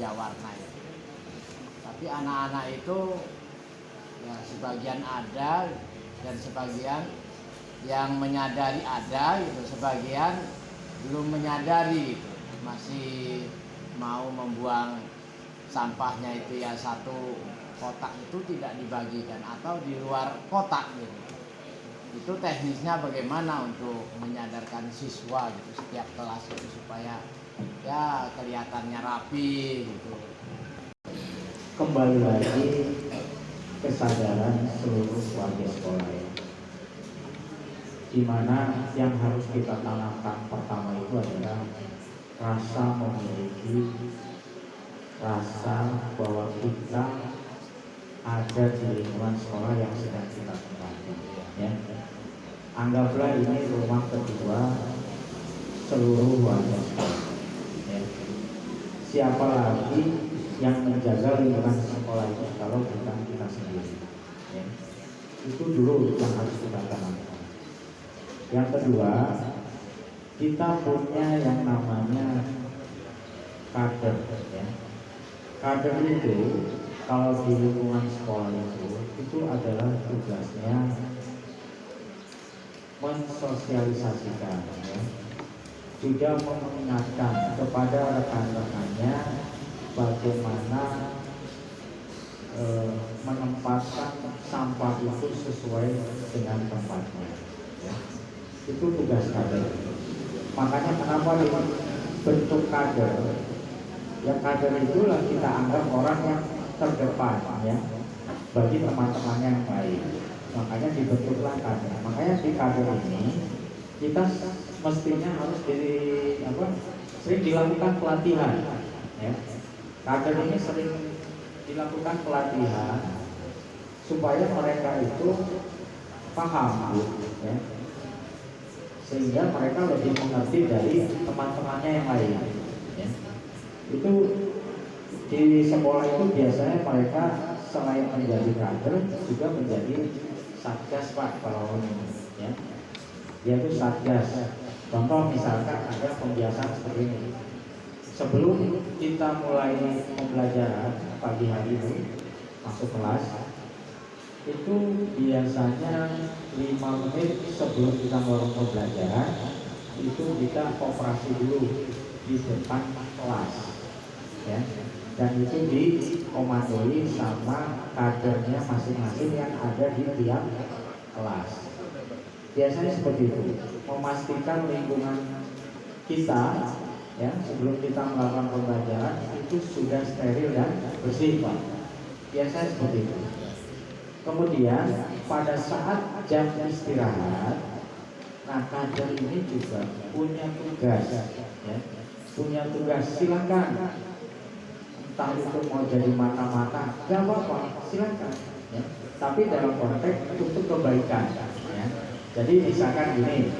Jawarna itu. Tapi anak-anak itu ya sebagian ada dan sebagian yang menyadari ada gitu, sebagian belum menyadari gitu. Masih mau membuang sampahnya itu ya satu kotak itu tidak dibagikan atau di luar kotak gitu itu teknisnya bagaimana untuk menyadarkan siswa gitu setiap kelas itu supaya ya kelihatannya rapi gitu kembali lagi kesadaran seluruh warga sekolah ya. Di mana yang harus kita tanamkan pertama itu adalah rasa memiliki rasa bahwa kita ada di lingkungan sekolah yang sedang kita tempati ya. Anggaplah ini rumah kedua seluruh warga sekolah. Siapa lagi yang menjaga lingkungan sekolah itu kalau bukan kita sendiri? Ya. Itu dulu yang harus kita tanamkan. Yang kedua, kita punya yang namanya kader. Ya. Kader itu kalau di lingkungan sekolah itu itu adalah tugasnya mensosialisasikan ya. Juga mengingatkan kepada rekan-rekannya bagaimana e, menempatkan sampah itu sesuai dengan tempatnya ya. itu tugas kader makanya kenapa bentuk kader? Ya kader itulah kita anggap orang yang terdepan ya bagi teman-temannya yang baik. Makanya dibentuklah kader. Makanya di kader ini kita mestinya harus di apa sering dilakukan pelatihan ya. Kader ini sering dilakukan pelatihan supaya mereka itu paham ya. Sehingga mereka lebih mengerti dari teman-temannya yang lain ya. itu di sekolah itu biasanya mereka selain menjadi kader juga menjadi satgas pak kalau ini ya. Yaitu satgas contoh misalkan ada pembiasaan seperti ini. Sebelum kita mulai pembelajaran pagi hari ini masuk kelas itu biasanya 5 menit sebelum kita mulai pembelajaran itu kita operasi dulu di depan kelas ya. Dan itu dikomandoi sama kadernya masing-masing yang ada di tiap kelas biasanya seperti itu. Memastikan lingkungan kita ya sebelum kita melakukan pembelajaran itu sudah steril dan bersih pak. Biasanya seperti itu. Kemudian pada saat jam istirahat nah kader ini juga punya tugas ya. Punya tugas. Silakan. Entah itu mau jadi mata-mata gak apa-apa. Silakan ya. tapi dalam konteks untuk kebaikan ya. Jadi misalkan gini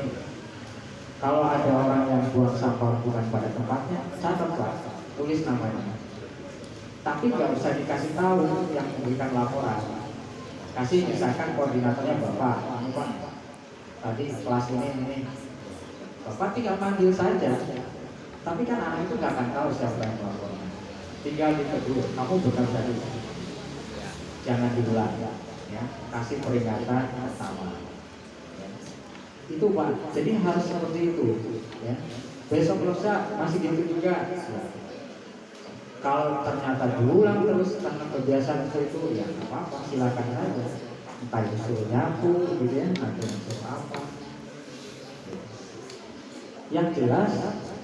kalau ada orang yang buang sampah bukan pada tempatnya catat pak tulis namanya. Tapi nggak usah dikasih tahu yang memberikan laporan. Kasih misalkan koordinatornya bapak pak tadi kelas ini ini. Bapak tinggal panggil saja. Tapi kan anak itu nggak akan tahu siapa yang melaporkan. Tinggal ditegur kamu bukan tadi jangan diulang ya. Kasih peringatan ya. Itu pak. Jadi harus seperti itu ya. Besok lusa masih gitu juga. Kalau ternyata diulang terus karena kebiasaan itu itu ya apa apa silakan saja. Entah itu suruh nyapu gitu ya. Atau suruh apa. Yang jelas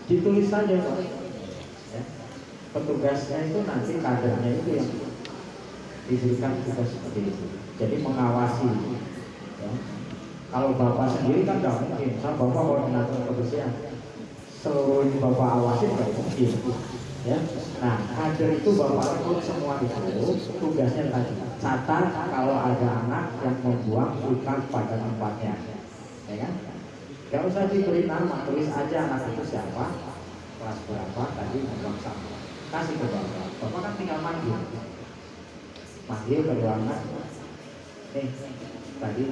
ditulis saja pak. Ya. petugasnya itu nanti kadernya itu yang diberikan tugas seperti itu. Jadi mengawasi ya. Kalau bapak sendiri kan nggak mungkin sama bapak koordinator kebersihan seluruh bapak awasi nggak mungkin ya nah kader itu bapak rekrut semua itu tugasnya tadi catat kalau ada anak yang membuang bukan pada tempatnya ya kan Gak usah diberi nama, tulis aja anak itu siapa, kelas berapa, tadi membuang sampah. Kasih ke bapak. Bapak kan tinggal manggil. Manggil ke ruangan. Nih, tadi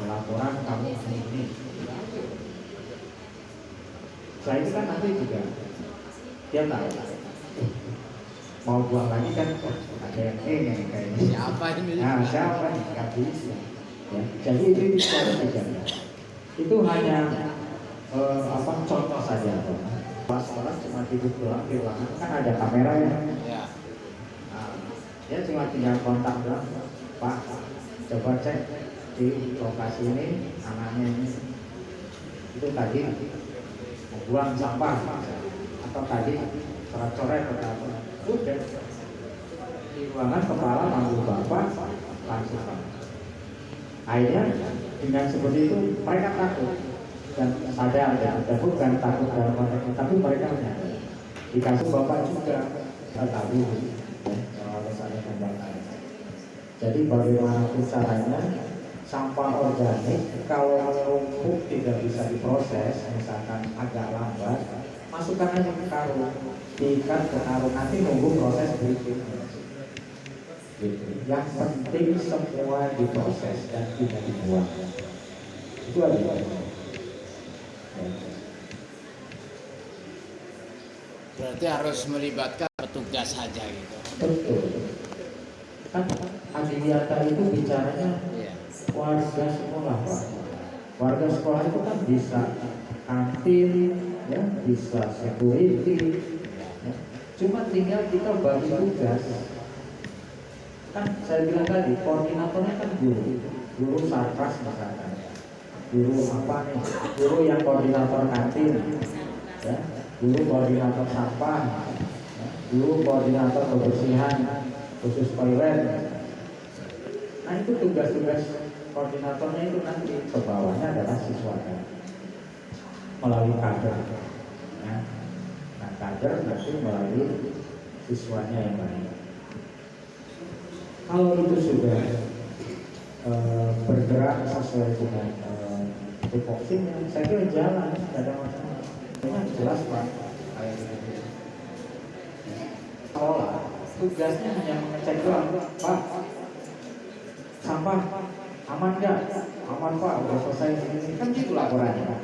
laporan kamu ini, ini. Saya itu kan nanti juga dia tahu. mau buang lagi kan ada yang ini kayaknya Siapa ini? Nah, siapa nih? Nggak bisa. Ya. Jadi itu bisa dijaga. Itu hanya eh, apa contoh saja. Pas orang cuma duduk doang di ruangan kan ada kamera ya. Ya. Nah, dia cuma tinggal kontak doang. Pak, coba cek di lokasi ini anaknya ini. Itu tadi membuang sampah. Atau tadi coret-coret atau apa. Udah. Di ruangan kepala manggil bapak langsung. Akhirnya dengan seperti itu mereka takut. Dan sadar ya dan bukan takut dalam konteks tapi mereka menyadar dikasih bapak juga tahu. Ya, kalau misalnya jadi bagaimanapun caranya sampah organik kalau menumpuk tidak bisa diproses misalkan agak lambat masukkan aja ke karung diikat ke karung nanti nunggu proses berikutnya gitu. Yang penting semua diproses dan tidak dibuang. Itu aja. Berarti harus melibatkan petugas saja gitu. Betul. Kan Adiwiyata itu bicaranya Iya. Warga sekolah pak. Warga sekolah itu kan bisa kantin, ya, bisa security. Ya. Cuma tinggal kita bagi tugas. Kan saya bilang tadi koordinatornya kan guru, guru sarkas misalkan, guru apa nih, guru yang koordinator kantin, ya, guru koordinator sampah, ya, guru koordinator kebersihan khusus toilet. Nah itu tugas-tugas koordinatornya itu nanti ke bawahnya adalah siswanya melalui kader. Ya. Nah kader nanti melalui siswanya yang lain. Kalau itu sudah eh, bergerak sesuai dengan eh, tupoksinya, saya kira jalan, tidak ada masalah. Ini jelas pak. Sekolah tugasnya hanya mengecek doang, pak. Sampah aman nggak? Aman pak, udah selesai ini kan gitu laporannya.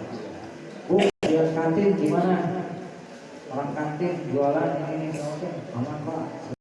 Bu, lihat kantin gimana? Orang kantin jualan ini ini oke, aman pak.